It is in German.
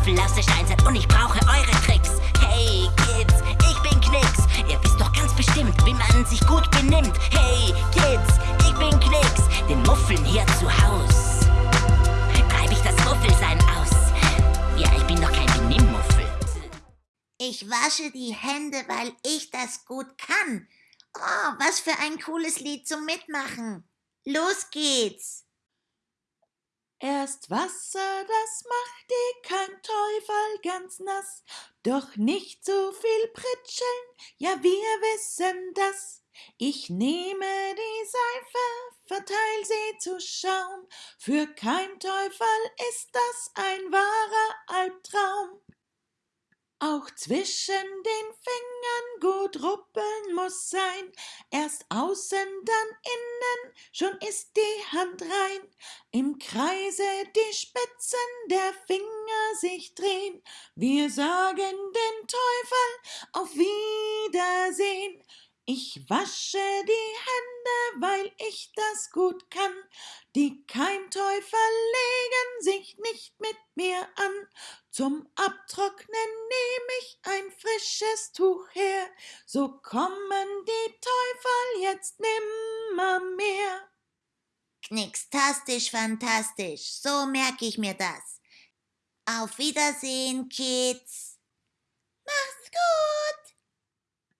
laufen lasse, Steinzeit und ich brauche eure Tricks. Hey Kids, ich bin Knicks. Ihr wisst doch ganz bestimmt, wie man sich gut benimmt. Hey Kids, ich bin Knicks. Den Muffeln hier zu Haus. Treib ich das Muffelsein aus. Ja, ich bin doch kein Benimmmuffel. Ich wasche die Hände, weil ich das gut kann. Oh, was für ein cooles Lied zum Mitmachen. Los geht's! Erst Wasser, das macht dir kein Teufel ganz nass, doch nicht so viel pritscheln, ja wir wissen das. Ich nehme die Seife, verteil sie zu Schaum, für kein Teufel ist das ein Albtraum. Auch zwischen den Fingern gut ruppeln muss sein, erst außen, dann innen, schon ist die Hand rein. Im Kreise die Spitzen der Finger sich drehen, wir sagen den Teufel auf Wiedersehen. Ich wasche die Hände, weil ich das gut kann. Die Keimteufel legen sich nicht mit mir an. Zum Abtrocknen ich ein frisches Tuch her. So kommen die Teufel jetzt nimmermehr. Knickstastisch, fantastisch. So merke ich mir das. Auf Wiedersehen, Kids.